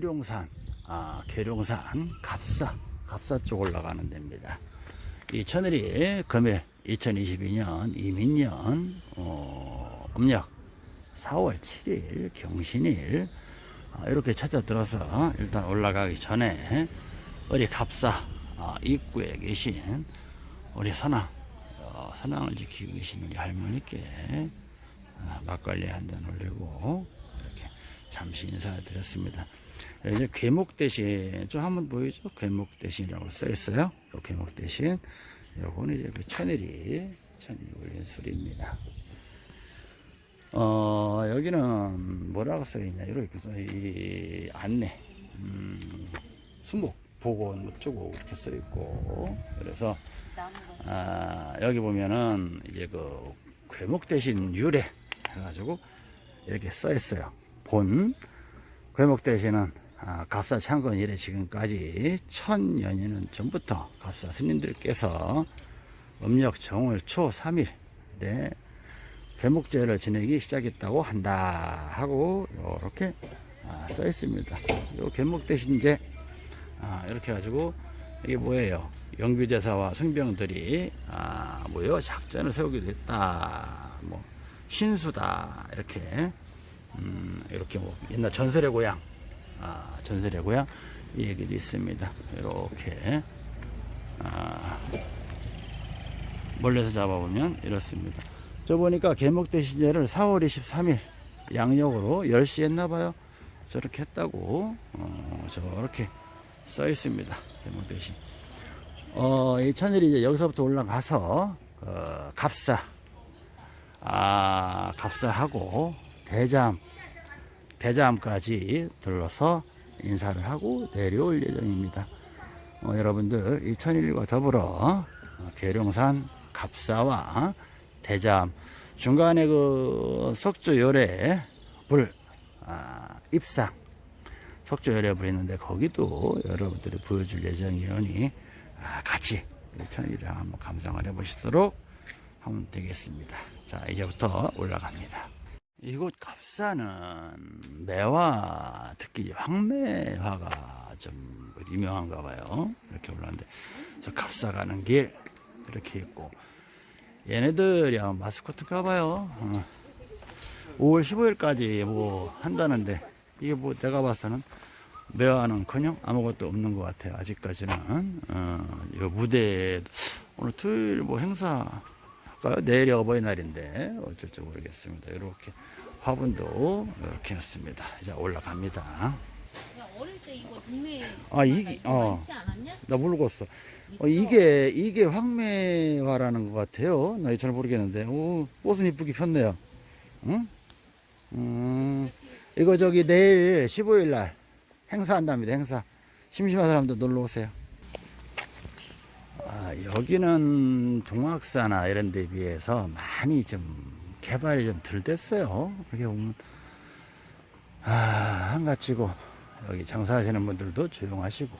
계룡산, 아, 계룡산 갑사, 갑사 쪽 올라가는 데입니다. 이 천일이 금일 2022년 이민년 어, 음력 4월 7일 경신일 어, 이렇게 찾아 들어서 일단 올라가기 전에 우리 갑사 어, 입구에 계신 우리 선왕 어, 선왕을 지키고 계신 우리 할머니께 어, 막걸리 한 잔 올리고 이렇게 잠시 인사드렸습니다. 이제 괴목 대신 좀 한번 보이죠? 괴목 대신이라고 써 있어요. 요 괴목 대신 요거는 이제 그 천일이 천일이 올린 술입니다. 어 여기는 뭐라고 써 있냐 이렇게 써- 이 안내 음, 수목 보건 어쩌고 이렇게 써 있고 그래서 아, 여기 보면은 이제 그 괴목 대신 유래 해가지고 이렇게 써 있어요. 본 괴목 대신은 아, 갑사 창건 이래 지금까지 천여년 전부터 갑사 스님들께서 음력 정월 초 3일에 괴목제를 지내기 시작했다고 한다 하고 이렇게 써 있습니다. 요 괴목 대신 이제 아, 이렇게 해가지고 이게 뭐예요? 영규대사와 승병들이 아, 뭐요 작전을 세우기도 했다. 뭐 신수다 이렇게 음, 이렇게 뭐 옛날 전설의 고향 아, 고향 이 얘기도 있습니다. 이렇게 아, 멀리서 잡아보면 이렇습니다. 저 보니까 개목대 시제를 4월 23일 양력으로 10시 했나봐요. 저렇게 했다고 어, 저렇게 써 있습니다. 개목대 시. 어, 이 천일이 이제 여기서부터 올라가서 어, 갑사 아, 갑사하고 대잠 대잠까지 들러서 인사를 하고 내려올 예정입니다. 어, 여러분들 이 천일과 더불어 어, 계룡산 갑사와 대잠 중간에 그 석조 열애 불 아, 입상 석조 열애 불 있는데 거기도 여러분들이 보여줄 예정이오니 아, 같이 천일이랑 한번 감상을 해보시도록 하면 되겠습니다. 자 이제부터 올라갑니다. 이곳 갑사는 매화 특히 황매화가 좀 유명한가 봐요. 이렇게 올라왔는데 저 갑사 가는 길 이렇게 있고 얘네들이 아마 마스코트인가 봐요. 어. 5월 15일까지 뭐 한다는데 이게 뭐 내가 봤을 때는 매화는 커녕 아무것도 없는 것 같아요. 아직까지는 어, 이 무대 오늘 토요일 뭐 행사 할까요? 내일이 어버이날인데 어쩔지 모르겠습니다. 이렇게 화분도 이렇게 놨습니다. 이제 올라갑니다. 야, 어릴 때 이거 동네 아, 이게- 이거 어. 많지 않았냐? 나 모르겠어. 어, 이게 이게 황매화라는 것 같아요. 나 잘 모르겠는데. 오, 꽃은 이쁘게 폈네요. 응? 음, 이거 저기 내일 15일 날 행사한답니다. 행사. 심심한 사람들 놀러 오세요. 아, 여기는 동학사나 이런 데 비해서 많이 좀 개발이 좀 덜 됐어요. 그렇게 보면 아, 한가치고 여기 장사하시는 분들도 조용하시고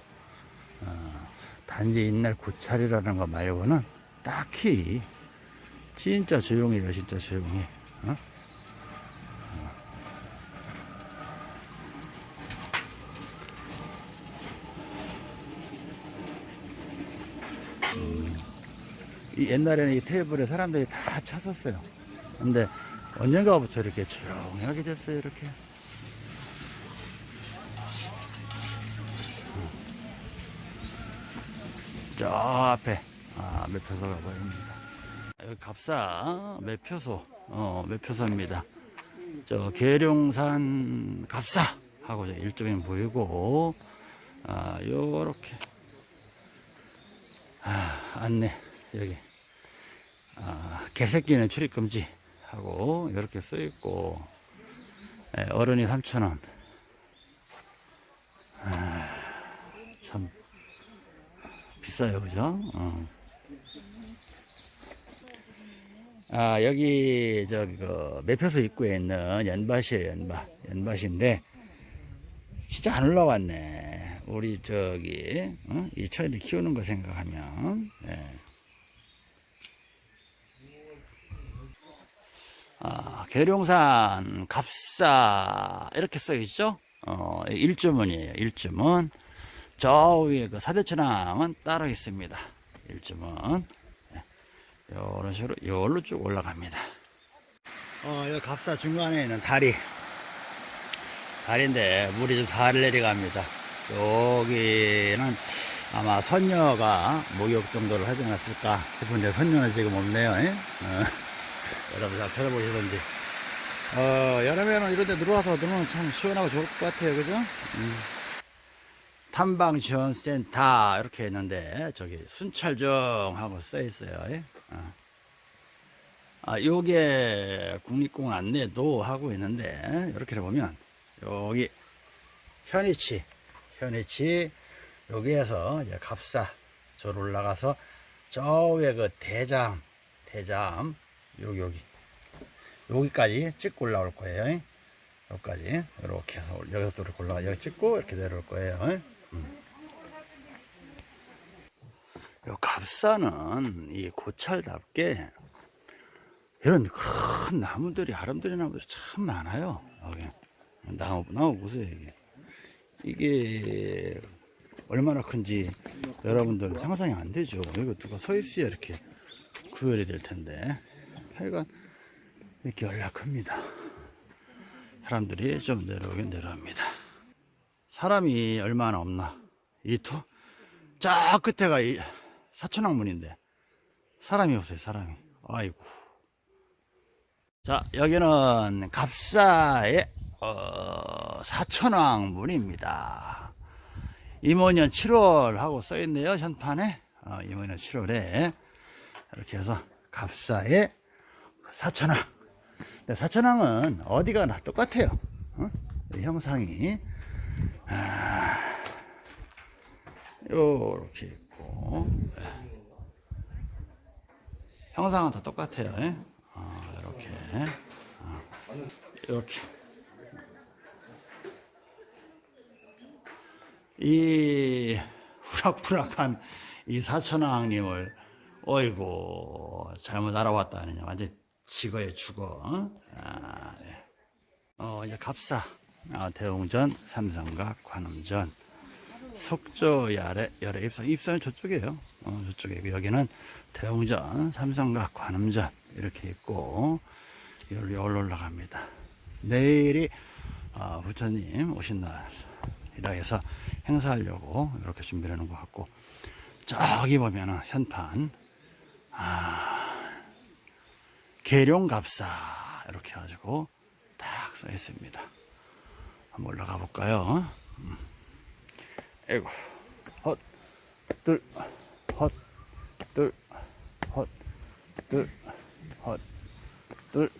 어, 단지 옛날 고찰이라는 거 말고는 딱히 진짜 조용해요 진짜 조용해 어? 이 옛날에는 이 테이블에 사람들이 다 찼었어요 근데 언젠가부터 이렇게 조용하게 됐어요 이렇게 저 앞에 아, 매표소가 보입니다. 여기 갑사 매표소 어, 매표소입니다. 저 계룡산 갑사 하고 저 일종이 보이고 아, 요렇게 아, 안내 여기 아, 개새끼는 출입 금지 하고 이렇게 써 있고 예, 어른이 3,000원 아, 참 비싸요, 그죠? 어. 아, 여기, 저기, 그, 매표소 입구에 있는 연밭이에요, 연밭. 연밭인데, 진짜 안 올라왔네. 우리, 저기, 어? 이 처리를 키우는 거 생각하면, 예. 아, 계룡산, 갑사, 이렇게 써 있죠? 어, 일주문이에요. 일주문. 저 위에 그 사대천왕은 따로 있습니다. 일주문. 네. 요런 식으로, 요걸로 쭉 올라갑니다. 어, 여기 갑사 중간에 있는 다리. 다리인데, 물이 좀 잘 내려갑니다. 여기는 아마 선녀가 목욕 정도를 하지 않았을까 싶은데, 선녀는 지금 없네요. 예? 어, 여러분 잘 찾아보시던지. 어, 여름에는 이런 데 들어와서 들으면 참 시원하고 좋을 것 같아요. 그죠? 음. 탐방 지원 센터 이렇게 했는데 저기 순찰중 하고 써 있어요. 예? 어. 아, 요게 국립공원 안내도 하고 있는데 이렇게 보면 여기 현이치 현이치 여기에서 이제 갑사 저로 올라가서 저 위에 그 대잠 대잠 여기 여기 여기까지 찍고 올라올 거예요. 여기까지 이렇게 해서 올- 여기서 또 이렇게 올라가 여기 찍고 이렇게 내려올 거예요. 음. 요 갑사는 이 고찰답게 이런 큰 나무들이 아름드리 나무들이 참 많아요. 여기 나무 나무 보세요 이게 이게 얼마나 큰지 여러분들 상상이 안 되죠. 여기 누가 서 있어야 이렇게 구별이 될 텐데 하여간 이렇게 연락합니다. 사람들이 좀 내려오긴 내려옵니다. 사람이 얼마나 없나? 이 토, 저 끝에가 이 사천왕문인데 사람이 없어요, 사람이. 아이고. 자, 여기는 갑사의 어, 사천왕문입니다. 임원년 7월 하고 써있네요, 현판에. 어, 임원년 7월에. 이렇게 해서 갑사의 사천왕. 사천왕은 어디가 나 똑같아요. 어? 이 형상이 아, 요렇게 있고 예. 형상은 다 똑같아요. 예? 어, 이렇게 어, 이렇게 이 후락후락한 이 사천왕님을 어이구 잘못 알아왔다 하느냐 완전 지거에 죽어. 아, 예. 어 이제 갑사. 아, 대웅전 삼성각 관음전 속조 야래 열애 입성. 입성은 저쪽이에요. 어, 저쪽에 여기는 대웅전 삼성각 관음전 이렇게 있고 여기로 올라갑니다. 내일이 어, 부처님 오신 날이라 해서 행사하려고 이렇게 준비를 하는 것 같고 저기 보면은 현판 계룡갑사 이렇게 해가지고 딱 써 있습니다. 한번 올라가 볼까요? 음. 아이고 헛, 둘, 헛, 둘, 헛, 둘, 헛, 둘.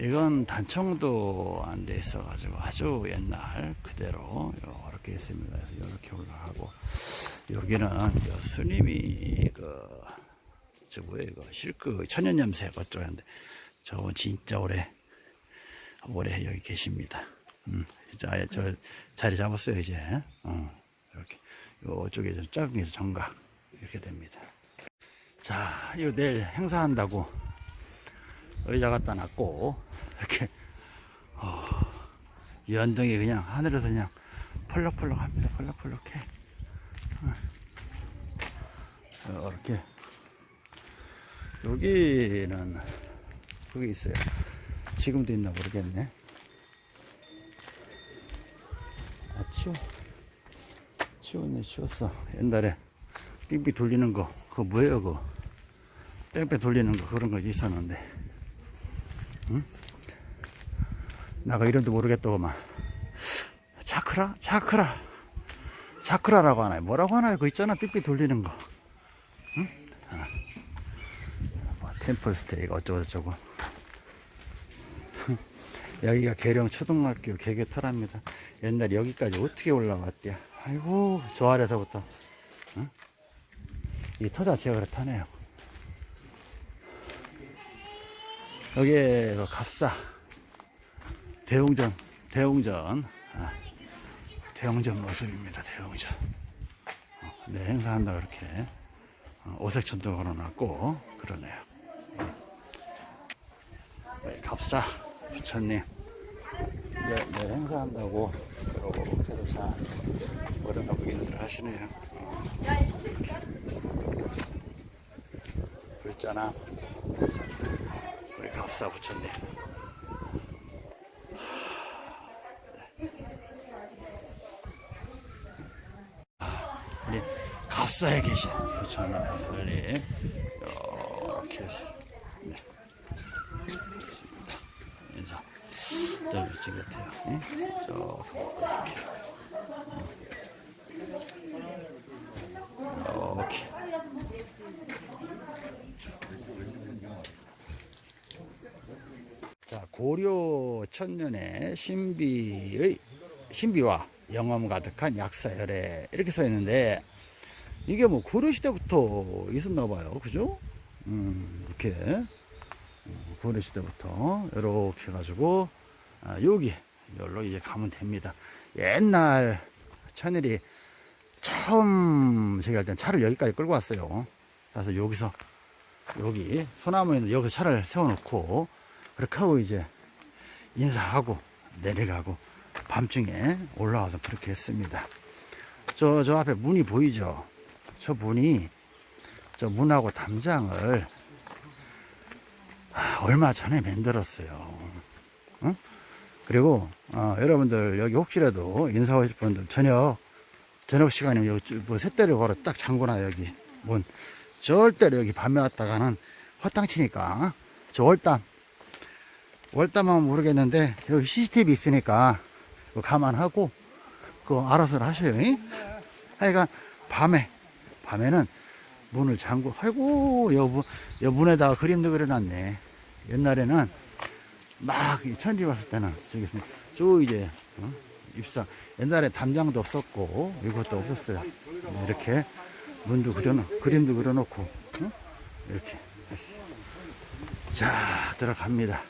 이건 단청도 안 돼 있어 가지고 아주 옛날 그대로 이렇게 있습니다. 그래서 이렇게 올라가고 여기는 저 스님이 그, 저 뭐야 이거 실크 천연염새 어쩌는데 저건 진짜 오래 오래 여기 계십니다. 음, 진짜 아예 저 자리 잡았어요 이제. 어, 이렇게 요쪽에 좀 작은 게 정각 이렇게 됩니다. 자, 이거 내일 행사한다고 의자 갖다 놨고 이렇게 어, 연등이 그냥 하늘에서 그냥 펄럭펄럭 합니다. 펄럭펄럭해. 어, 이렇게 여기는 그게 있어요. 지금도 있나 모르겠네. 아 치워 치웠네 치웠어. 옛날에 빙빙 돌리는 거 그거 뭐예요 그거? 뺑뺑 돌리는 거 그런 거 있었는데. 나가 이름도 모르겠더구만. 차크라? 차크라. 차크라라고 하나요? 뭐라고 하나요? 그거 있잖아. 삑삑 돌리는 거. 응? 아. 뭐, 템플 스테이가 어쩌고저쩌고. 여기가 계령 초등학교 개교터랍니다. 옛날 여기까지 어떻게 올라왔대요? 아이고, 저 아래서부터. 응? 이터 자체가 그렇다네요. 여기에 그 갑사. 대웅전, 대웅전, 아, 대웅전 모습입니다. 대웅전. 어, 네, 행사한다 그렇게 어, 오색천도 걸어놨고 그러네요. 네, 갑사 부처님 네, 내일 행사한다고 이렇게도 잘 걸어놓고 일을 하시네요. 글자나 우리 갑사 부처님. 우리 갑사에 계신 부처님 살리 이렇게 해서 네. 인사 넓지 같아요. 응? 저 이렇게 이렇게 자 고려 천년의 신비의 신비와 영험 가득한 약사열에 이렇게 써 있는데 이게 뭐 고려 시대부터 있었나 봐요. 그죠? 음 이렇게. 음, 고려 시대부터 이렇게 해가지고 아, 여기 여기로 이제 가면 됩니다. 옛날 천일이 처음 제가 일단 차를 여기까지 끌고 왔어요. 그래서 여기서 여기 소나무에 있는 여기서 차를 세워놓고 그렇게 하고 이제 인사하고 내려가고 밤중에 올라와서 그렇게 했습니다. 저, 저 앞에 문이 보이죠? 저 문이 저 문하고 담장을 아, 얼마 전에 만들었어요. 응? 그리고 어, 여러분들 여기 혹시라도 인사 오실 분들 저녁 저녁 시간이면 여기 뭐 쇳대를 걸어 딱 잠궈놔 여기 문 절대로 여기 밤에 왔다가는 허탕치니까 저 월담 월담하면 모르겠는데 여기 CCTV 있으니까 감안하고 그거 알아서 하셔요 잉? 하여간 밤에 밤에는 문을 잠고 아이고 여부 여 문에다가 그림도 그려놨네 옛날에는 막이 천지 왔을 때는 저기 저 이제 어? 입상 옛날에 담장도 없었고 이것도 없었어요 이렇게 문도 그려놓 그림도 그려놓고 어? 이렇게. 자 들어갑니다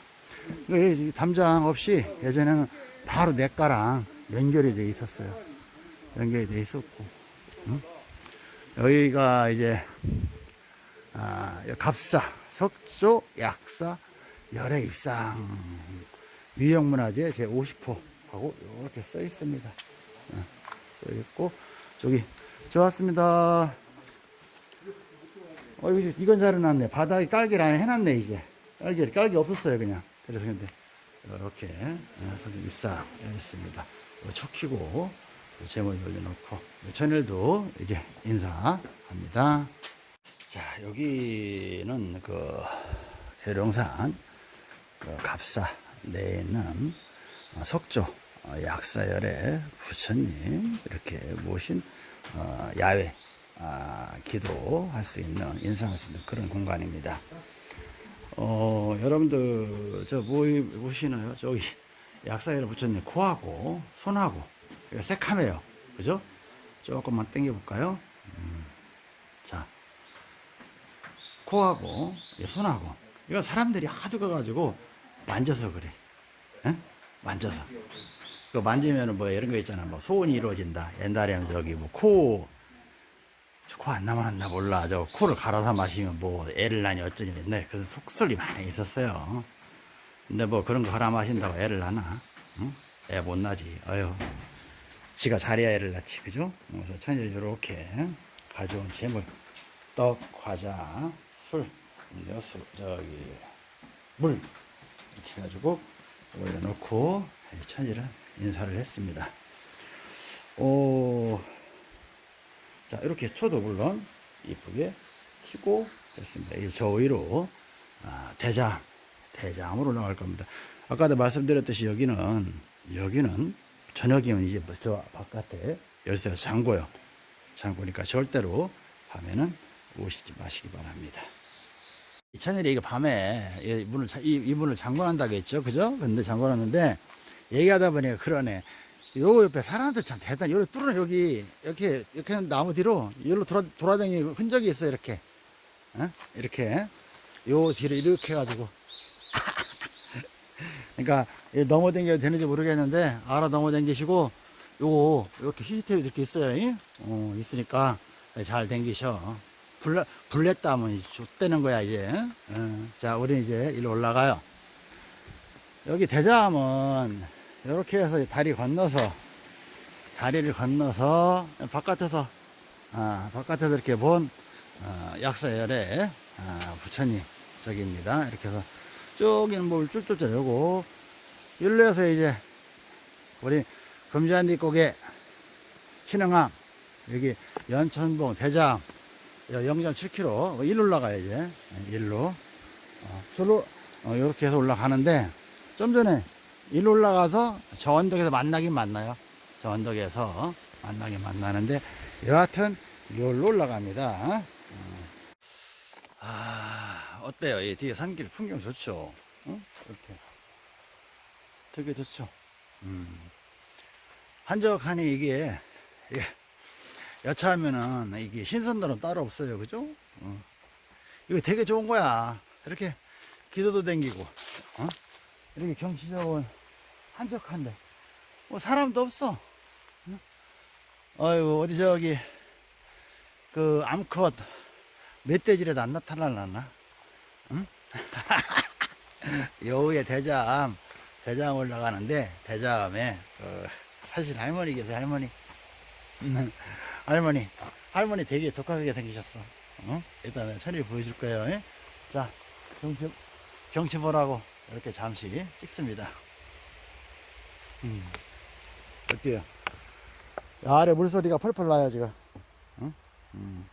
이 담장 없이 예전에는 바로 냇가랑 연결이 돼 있었어요. 연결이 돼 있었고, 응? 여기가 이제, 아, 갑사, 석조, 약사, 열애 입상, 위형문화재 제50호 하고 이렇게 써 있습니다. 응, 써 있고, 저기, 좋았습니다. 어, 여기 이건 잘 해놨네. 바닥에 깔기를 안 해놨네, 이제. 깔기, 깔기 없었어요, 그냥. 그래서 근데, 이렇게, 선생님 입사 했습니다. 초 키고, 제목 올려놓고, 천일도 이제 인사합니다. 자, 여기는 그, 해룡산, 그 갑사 내에 있는 석조 어, 약사열의 부처님 이렇게 모신 어, 야외 아, 기도할 수 있는 인상할 수 있는 그런 공간입니다. 어, 여러분들 저 뭐, 보시나요? 저기 약사열의 부처님 코하고 손하고 새카매요. 그죠? 조금만 당겨 볼까요? 음, 자, 코하고 이 손하고 이거 사람들이 하도 가가지고 만져서 그래. 에? 만져서. 그 만지면은 뭐 이런 거 있잖아. 뭐 소원이 이루어진다. 옛날에는 저기 뭐 코, 코안 남았나 몰라. 저 코를 갈아서 마시면 뭐 애를 낳니 어쩌니 맨날 그런 속설이 많이 있었어요. 근데 뭐 그런 거 갈아 마신다고 애를 낳나? 응? 애못 낳지. 어휴. 지가 애를 낳지. 그죠? 그래서 천일 이렇게 가져온 재물. 떡, 과자, 술, 음료수, 저기, 물. 이렇게 해가지고 올려놓고 천일은 인사를 했습니다. 오, 자, 이렇게 쳐도 물론 이쁘게 키고 됐습니다. 이 저 위로 아, 대장, 대장으로 나갈 겁니다. 아까도 말씀드렸듯이 여기는, 여기는 저녁이면 이제 뭐저 바깥에 열쇠가 잠궈요. 잠그니까 절대로 밤에는 오시지 마시기 바랍니다. 이 천일이 이거 밤에 이 문을 자- 이, 이 문을 잠궈놓는다고 했죠, 그죠? 근데 잠궈놨는데 얘기하다 보니까 그러네. 요 옆에 사람들 참 대단. 여기 뚫어 여기 이렇게 이렇게 나무 뒤로 여기로 돌아 돌아다니는 흔적이 있어 요 이렇게, 어? 이렇게 요 뒤로 이렇게 해가지고. 그러니까 이게 넘어댕겨도 되는지 모르겠는데 알아 넘어댕기시고 요거 이렇게 CCTV 이렇게 있어요. 이? 어, 있으니까 잘 댕기셔. 불, 불냈다 하면 좆되는 거야, 이제. 어. 자, 우리 이제 일로 올라가요. 여기 대자함은 이렇게 해서 다리 건너서, 다리를 건너서 바깥에서, 아, 바깥에서 이렇게 본, 어, 약사열의 아, 부처님 저기입니다. 이렇게 해서 쭉이는 뭘 쫄쫄 내고, 일로 해서 이제 우리 금잔디 꼭에 신흥암, 여기 연천봉, 대장, 0.7km, 일로 올라가요, 이제. 일로. 어, 저로, 어, 이렇게 해서 올라가는데, 좀 전에 일로 올라가서 저 언덕에서 만나긴 만나요. 저 언덕에서 만나긴 만나는데, 여하튼, 여기로 올라갑니다. 어. 아, 어때요? 이 뒤에 산길 풍경 좋죠? 어? 이렇게. 되게 좋죠? 음. 한적하니 이게, 이게 여차하면은 이게 신선도는 따로 없어요. 그죠? 어. 이거 되게 좋은 거야. 이렇게 기도도 댕기고, 어? 이렇게 경치적으로 한적한데, 뭐 사람도 없어. 어? 어이구, 어디 저기, 그 암컷 멧돼지라도 안 나타날라나? 응? 여우의 대장, 대장 올라가는데, 대장에, 그, 사실 할머니 계세요, 할머니. 음, 할머니, 할머니 되게 독하게 생기셨어. 어? 일단은 천일 보여줄 거예요. 예? 자, 경치, 경치 보라고 이렇게 잠시 찍습니다. 음, 어때요? 아래 물소리가 펄펄 나요, 지금. 응? 음,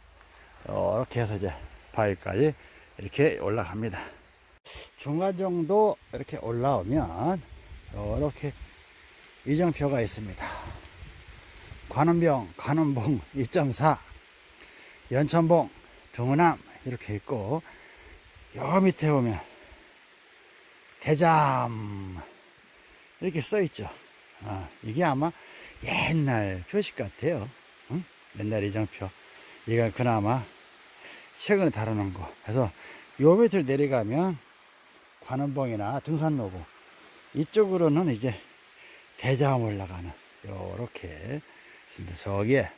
이렇게 해서 이제 바위까지 이렇게 올라갑니다. 중간 정도 이렇게 올라오면 이렇게 이정표가 있습니다. 관음병, 관음봉 2.4, 연천봉, 등은암 이렇게 있고 여 밑에 보면 대잠 이렇게 써 있죠. 아, 이게 아마 옛날 표식 같아요. 응? 옛날 이정표. 이건 그나마 최근에 다루는 거. 그래서 요 밑을 내려가면 관음봉이나 등산로고 이쪽으로는 이제 대자암 올라가는 요렇게 있습니다. 저기에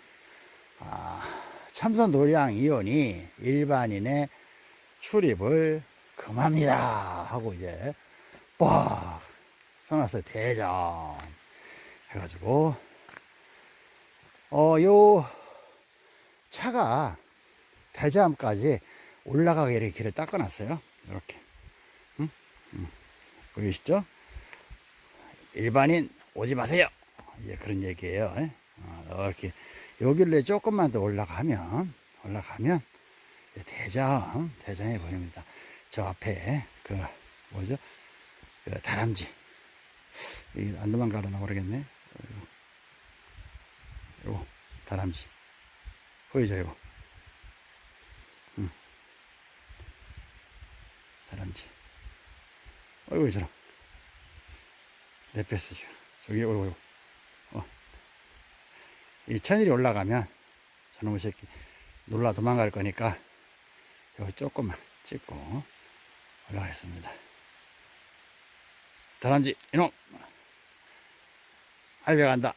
아, 참선 노량 이온이 일반인의 출입을 금합니다 하고 이제 빡 써놨어요. 대장 해가지고 어요 차가 대자암까지 올라가게 이렇게 길을 닦아놨어요. 이렇게. 보이시죠? 일반인 오지 마세요. 이제 그런 얘기예요. 예? 어, 이렇게 여기를 조금만 더 올라가면 올라가면 대장 대장이 보입니다. 저 앞에 그 뭐죠? 그 다람쥐 이 안도만 가려나 모르겠네. 요 다람쥐 보이죠 이거? 응. 다람쥐. 어이구 저런 내 뺐어 지금. 저기 어이구 어. 이 천일이 올라가면 저놈의 새끼 놀라 도망갈 거니까 여기 조금만 찍고 올라가겠습니다. 다람쥐 이놈 알배 간다.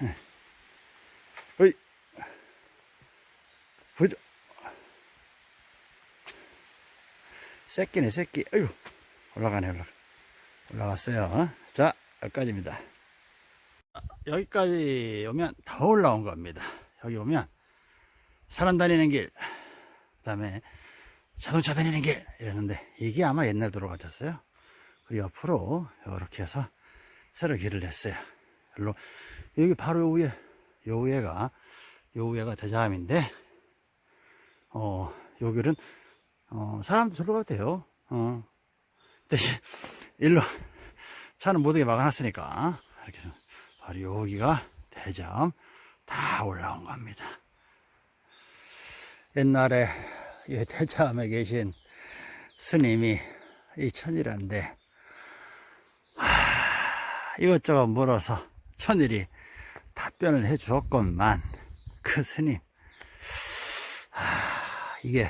어 보자 새끼네 새끼. 아유 올라가네 올라가. 올라갔어요. 자 여기까지입니다. 여기까지 오면 더 올라온 겁니다. 여기 오면 사람 다니는 길 그 다음에 자동차 다니는 길 이랬는데 이게 아마 옛날 도로 같았어요. 그리고 옆으로 이렇게 해서 새로 길을 냈어요. 일로 여기 바로 요 위에 요 위에가 요 위에가 대자암인데 어 여기는 어 사람도 저로 가도 돼요. 어. 대신 일로 차는 모두게 막아놨으니까 이렇게 해서 바로 여기가 대자암 다 올라온 겁니다. 옛날에 이 대자암에 계신 스님이 이 하, 이것저것 물어서 천일이 답변을 해 주었건만 그 스님 하, 이게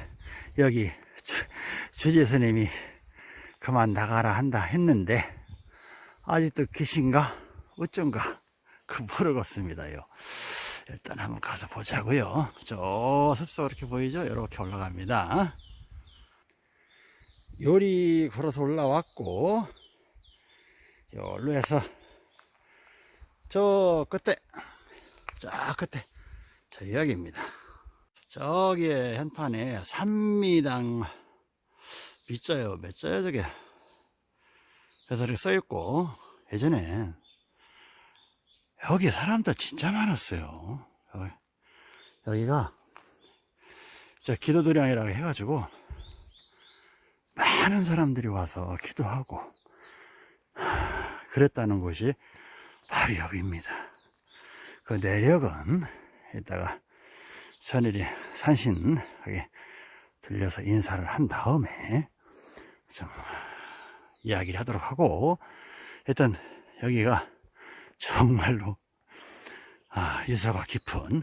여기 주, 주지 스님이 그만 나가라 한다 했는데 아직도 계신가 어쩐가 그 모르겠습니다요. 일단 한번 가서 보자고요. 저 숲속 이렇게 보이죠? 이렇게 올라갑니다. 요리 걸어서 올라왔고 여기로 해서 저 끝에 저 끝에 저 여기입니다. 저기에 현판에 3미당 밑자요. 몇 자요 저게. 그래서 이렇게 써있고 예전에 여기 사람들 진짜 많았어요. 여기, 여기가 저 기도도량이라고 해가지고 많은 사람들이 와서 기도하고 하, 그랬다는 곳이 바로 여기입니다. 그 내력은 이따가 천일이 산신하게 들려서 인사를 한 다음에 좀 이야기를 하도록 하고 일단 여기가 정말로 아, 유서가 깊은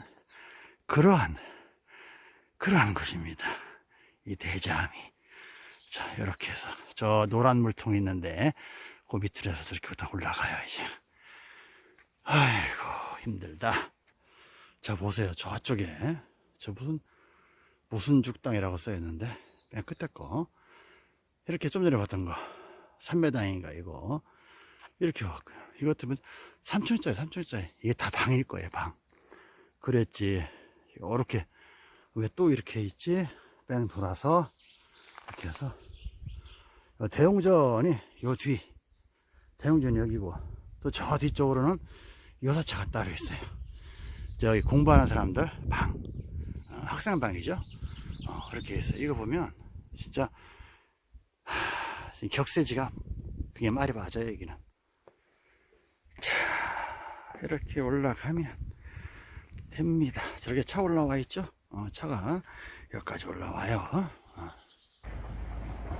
그러한 그러한 곳입니다. 이 대자암이. 자 이렇게 해서 저 노란 물통이 있는데 그 밑으로 해서 저렇게 다 올라가요 이제. 아이고 힘들다. 자 보세요. 저쪽에 저 무슨 무슨 죽당이라고 써있는데? 맨 끝에 거. 이렇게 좀 전에 봤던 거. 삼매당인가 이거. 이렇게 왔고요 이것도 3천짜리 3천짜리. 이게 다 방일 거예요 방. 그랬지. 이렇게 왜 또 이렇게 있지? 뺑 돌아서 이렇게 해서. 요 대웅전이 요 뒤. 대웅전이 여기고. 또 저 뒤쪽으로는 여사차가 따로 있어요. 저기 공부하는 사람들 방 어, 학생방이죠? 어, 그렇게 해서 이거 보면 진짜 하, 격세지감 그게 말이 맞아요 여기는. 자 이렇게 올라가면 됩니다. 저렇게 차 올라와 있죠? 어, 차가 여기까지 올라와요. 어.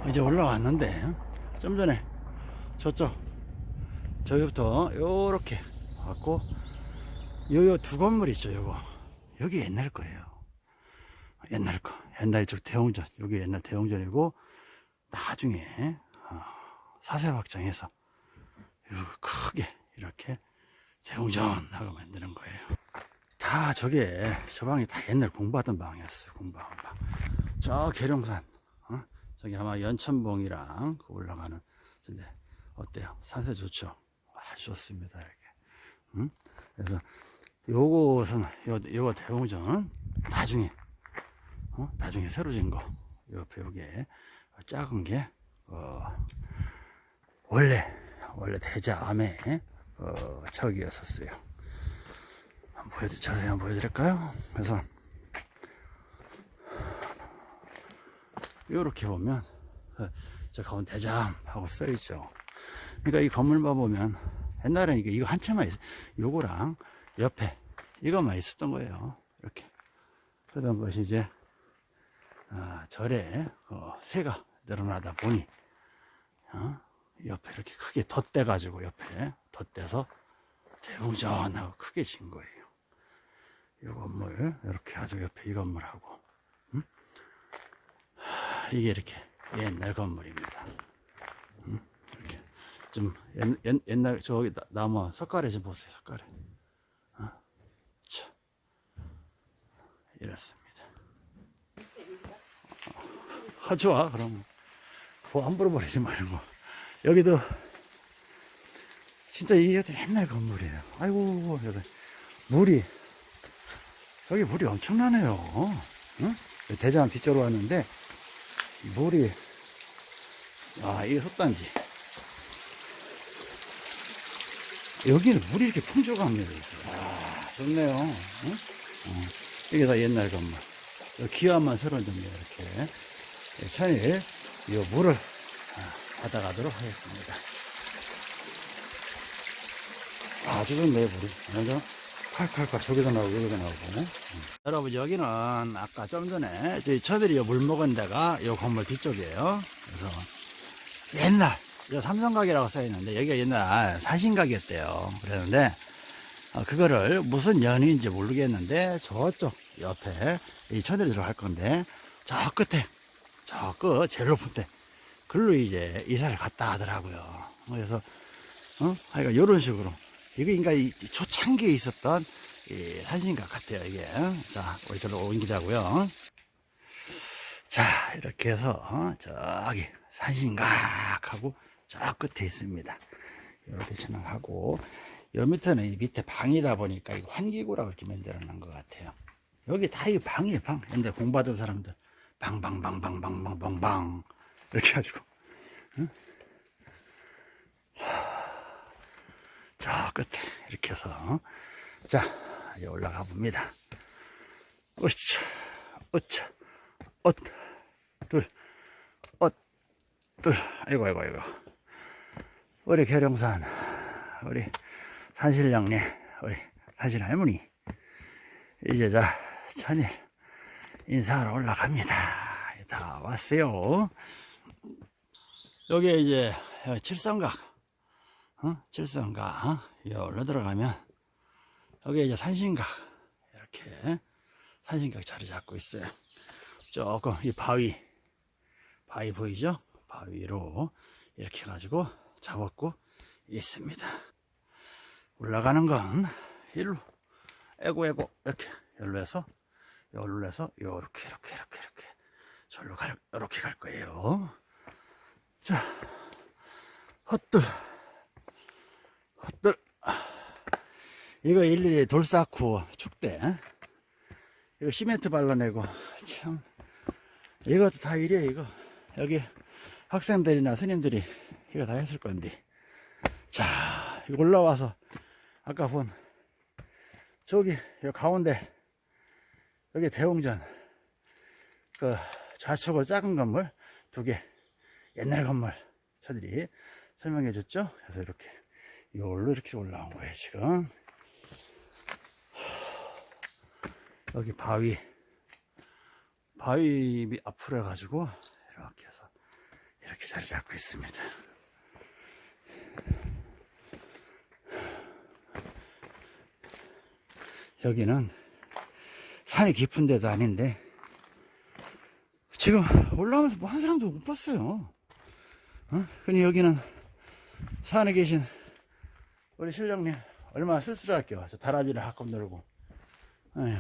이제 올라왔는데 좀 전에 저쪽 저기부터 요렇게 왔고 요요 두 건물 있죠 요거. 여기 옛날 거예요 옛날 거 옛날 저 대웅전 여기 옛날 대웅전이고 나중에 어, 사세 확장해서 요 크게 이렇게 대웅전 하고 만드는 거예요. 다 저게 저 방이 다 옛날 공부하던 방이었어요 공부하던 방저 계룡산 어? 저기 아마 연천봉이랑 그 올라가는 근데 어때요? 산세 좋죠? 아주 좋습니다 이렇게. 응? 그래서 요것은 요, 요거 대웅전은 나중에 어? 나중에 새로 진 거 옆에 요게 작은 게 어, 원래 원래 대자암에 어, 저기였었어요 한번 보여드 자세히 한번 보여드릴까요 그래서 요렇게 보면 어, 저 가운데 대자암 하고 써 있죠 그러니까 이 건물만 보면 옛날에는 이게 이거 한 채만 있, 요거랑 옆에 이것만 있었던 거예요. 이렇게. 그러던 것이 이제, 어, 절에, 어, 새가 늘어나다 보니, 어, 옆에 이렇게 크게 덧대 가지고 옆에 덧대서 대웅전하고 크게 진 거예요. 이 건물, 이렇게 아주 옆에 이 건물하고, 음? 하, 이게 이렇게 옛날 건물입니다. 음? 이렇게. 좀 옛, 옛, 옛날 저기 나- 나무 석가래 좀 보세요, 석가래. 자, 이렇습니다. 아, 좋아, 그럼. 뭐 함부로 버리지 말고. 여기도, 진짜 이게 옛날 건물이에요. 아이고, 물이, 여기 물이 엄청나네요. 응? 대장 뒤쪽으로 왔는데, 물이, 아, 이게 솥단지. 여기는 물이 이렇게 풍족합니다. 아, 좋네요. 응? 어, 이게 다 옛날 건물. 기와만 새로 좀 이렇게 천일 이 물을 아, 받아가도록 하겠습니다. 아주 좋네 물이. 완전 칼칼칼 저기도 나오고 여기도 나오고. 응. 여러분 여기는 아까 좀 전에 저희 처들이 물 먹은 데가 이 건물 뒤쪽이에요. 그래서 옛날 이 삼성가게라고 써있는데 여기가 옛날 사신가게였대요. 그랬는데 어, 그거를 무슨 연인지 모르겠는데 저쪽 옆에 이 처들이 들어갈 건데 저 끝에 저 끝 제일 높은 데 글로 이제 이사를 갔다 하더라고요. 그래서 어? 하여간 이런 식으로 이게 그러니까 이 초창기에 있었던 이 산신각 같아요, 이게. 자, 우리 절로 옮기자고요. 자, 이렇게 해서 저기 산신각하고 저 끝에 있습니다. 이렇게 진행하고 요 밑에는 이 밑에 방이다 보니까 이 환기구라고 이렇게 만들어 놓은 것 같아요. 여기 다 이 방이에요, 방. 근데 공부하던 사람들 빵빵빵빵빵빵빵 이렇게 해가지고. 응? 끝에 이렇게 해서 어? 자 이제 올라가 봅니다. 으차 으차 엇둘엇둘. 아이고 아이고 아이고. 우리 계룡산 우리 산실령님 우리 산신할머니. 이제 자 천일. 인사하러 올라갑니다. 다 왔어요. 여기 이제 칠성각 어? 칠성각 어? 여기로 들어가면 여기 이제 산신각 이렇게 산신각 자리 잡고 있어요. 조금 이 바위 바위 보이죠? 바위로 이렇게 해가지고 잡았고 있습니다. 올라가는 건 일로 에고 에고 이렇게 열로 해서 열로 해서 요렇게 이렇게 이렇게 이렇게 절로 갈 이렇게 갈 거예요. 자 헛들 헛들. 이거 일일이 돌 쌓고 축대. 이거 시멘트 발라내고. 참. 이것도 다 일이야 이거. 여기 학생들이나 스님들이 이거 다 했을 건데. 자 이거 올라와서 아까 본 저기 여 가운데 여기 대웅전 그 좌측으로 작은 건물 두 개 옛날 건물 저들이 설명해 줬죠? 그래서 이렇게 요걸로 이렇게 올라온 거예요 지금. 여기 바위 바위 밑 앞으로 해가지고 이렇게 해서 이렇게 자리 잡고 있습니다. 여기는 산이 깊은 데도 아닌데. 지금 올라오면서 뭐 한 사람도 못 봤어요. 어? 근데 여기는 산에 계신 우리 신령님 얼마나 쓸쓸할게요. 저 다람이를 가끔 놀고. 아휴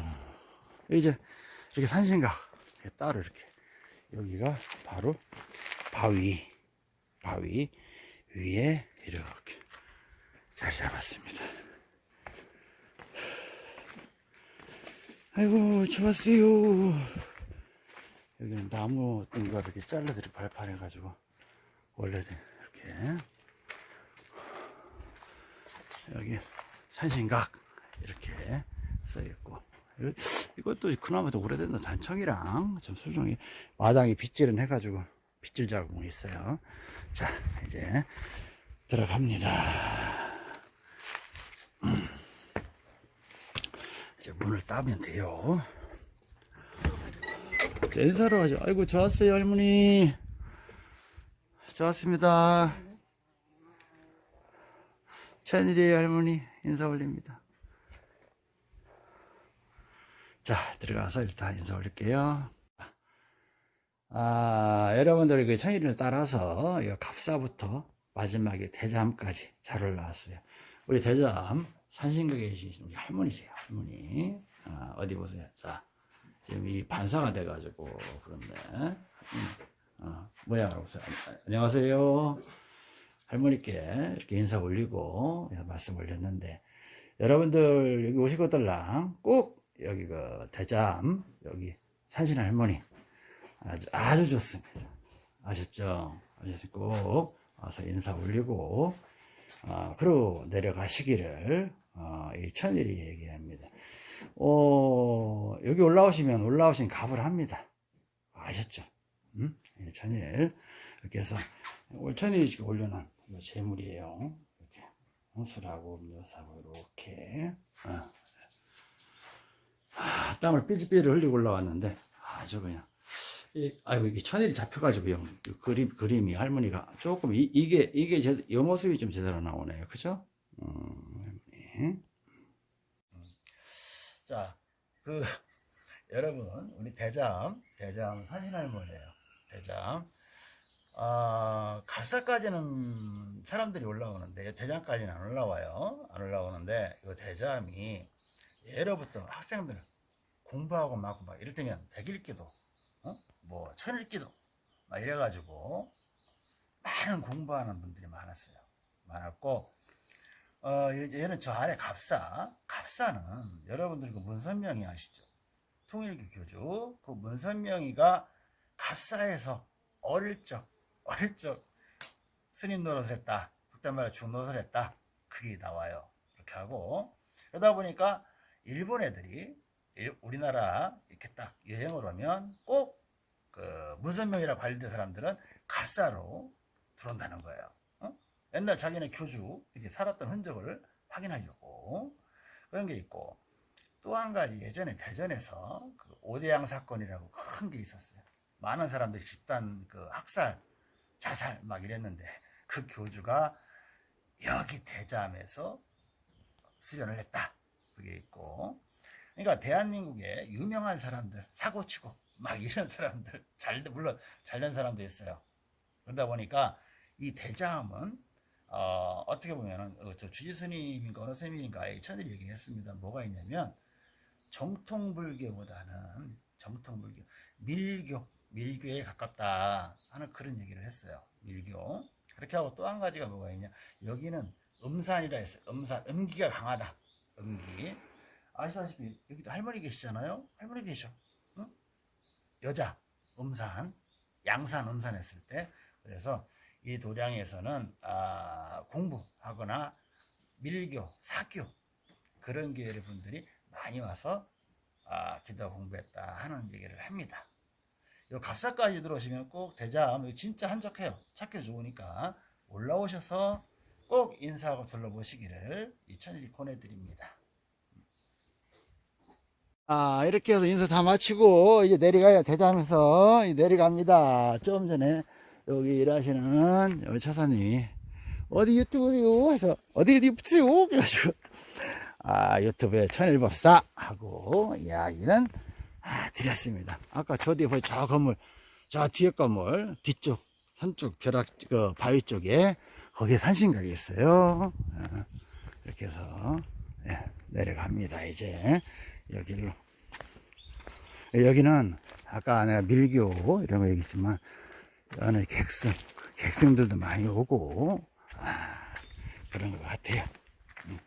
이제 이렇게 산신각 따로 이렇게 여기가 바로 바위 바위 위에 이렇게 자리 잡았습니다 아이고 좋았어요. 여기는 나무 거 이렇게 잘라들이 발판해 가지고 원래는 이렇게. 여기 산신각 이렇게 써있고. 이것도 그나마도 오래된 단청이랑 좀 설정이 마당에 빗질은 해가지고 빗질 자국이 있어요. 자 이제 들어갑니다 이제 문을 따면 돼요 자, 인사로 가죠 아이고 좋았어요 할머니 좋았습니다 천일이 할머니 인사 올립니다. 자, 들어가서 일단 인사 올릴게요. 아, 여러분들 그 천일을 따라서 이 갑사부터 마지막에 대잠까지 잘 올라왔어요. 우리 대잠 산신각에 계신 우리 할머니세요, 할머니. 아, 어디 보세요. 자, 지금 이 반사가 돼가지고 그런데, 음, 어, 모양을 보세요. 안녕하세요. 할머니께 이렇게 인사 올리고 말씀 올렸는데 여러분들 여기 오시거들랑 꼭 여기 그 대잠 여기 산신 할머니 아주, 아주 좋습니다 아셨죠? 꼭 와서 인사 올리고 어, 그러고 내려가시기를 어, 이 천일이 얘기합니다 어, 여기 올라오시면 올라오신 값을 합니다 아셨죠? 음? 이 천일 이렇게 해서 올 천일이 올려놓은 이 재물이에요. 이렇게 홍수라고 음료사고 이렇게 어. 아, 땀을 삐질삐질 흘리고 올라왔는데 아주 그냥 이, 아이고 이게 천일이 잡혀가지고 형이 그림 그림이 할머니가 조금 이, 이게 이게 제, 이 모습이 좀 제대로 나오네요, 그죠? 음, 할머니. 자, 그 여러분 우리 대장 대장 사진 할머니예요. 대장 어, 갑사까지는 사람들이 올라오는데 대장까지는 안 올라와요. 안 올라오는데 이 대잠이 예로부터 학생들 공부하고 막, 막 이럴 때면 백일기도, 어? 뭐 천일기도 막 이래가지고 많은 공부하는 분들이 많았어요. 많았고 어, 얘는 저 아래 갑사, 갑사는 여러분들 그 문선명이 아시죠? 통일교 교주 그 문선명이가 갑사에서 어릴 적 어릴 적 스님 노릇을 했다. 그때 말해 중노릇을 했다. 그게 나와요. 그렇게 하고 그러다 보니까 일본 애들이 일- 우리나라 이렇게 딱 여행을 오면 꼭 그 문선명이라 관련된 사람들은 갑사로 들어온다는 거예요. 어? 옛날 자기네 교주 이렇게 살았던 흔적을 확인하려고 그런 게 있고 또 한 가지 예전에 대전에서 그 오대양 사건이라고 큰 게 있었어요. 많은 사람들이 집단 그 학살, 자살 막 이랬는데 그 교주가 여기 대잠에서 수련을 했다. 그게 있고 그러니까 대한민국에 유명한 사람들 사고치고 막 이런 사람들 잘 물론 잘된 사람도 있어요. 그러다 보니까 이 대자함은 어, 어떻게 보면은 어, 저 주지 스님인가 어느 스님인가 천일이 얘기했습니다. 뭐가 있냐면 정통 불교보다는 정통 불교 밀교 밀교에 가깝다 하는 그런 얘기를 했어요. 밀교 그렇게 하고 또 한 가지가 뭐가 있냐 여기는 음산이라 했어요. 음산 음기가 강하다. 음기 아시다시피 여기도 할머니 계시잖아요. 할머니 계셔. 응? 여자 음산 양산 음산 했을 때 그래서 이 도량에서는 아, 공부하거나 밀교 사교 그런 계열의 분들이 많이 와서 아, 기도 공부했다 하는 얘기를 합니다. 요 갑사까지 들어오시면 꼭 이거 진짜 한적해요. 찾기 좋으니까 올라오셔서 꼭 인사하고 둘러보시기를 이천일이 권해드립니다. 아 이렇게 해서 인사 다 마치고 이제 내려가요 대잠에서 내려갑니다. 좀 전에 여기 일하시는 우리 차사님이 어디 유튜브요 해서 어디 붙여요 그래가지고 아 유튜브에 천일법사 하고 이야기는 아, 드렸습니다. 아까 저 뒤에 보이 저 건물 저 뒤에 건물 뒤쪽 산쪽 벼락 그 바위 쪽에 거기에 산신각이 있어요. 어, 이렇게 해서 예, 내려갑니다. 이제 여기로 여기는 아까 내가 밀교 이런 거 얘기했지만 어느 객승 객승들도 많이 오고 아, 그런 것 같아요. 음.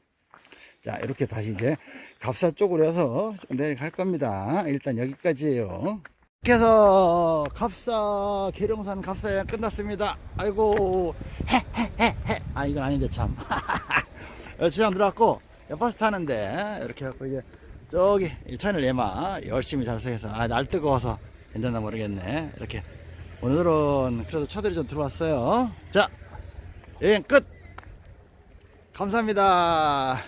자 이렇게 다시 이제 갑사 쪽으로 해서 좀 내려갈 겁니다. 일단 여기까지예요. 이렇게 해서 갑사 계룡산 갑사 여행 끝났습니다. 아이고 헤헤헤헤 아 이건 아닌데 참 주장 들어왔고 버스 타는데 이렇게 해갖고 이제 저기 이 차를 예마 열심히 잘서해서 아 날 뜨거워서 괜찮나 모르겠네 이렇게 오늘은 그래도 차들이 좀 들어왔어요. 자 여행 끝! 감사합니다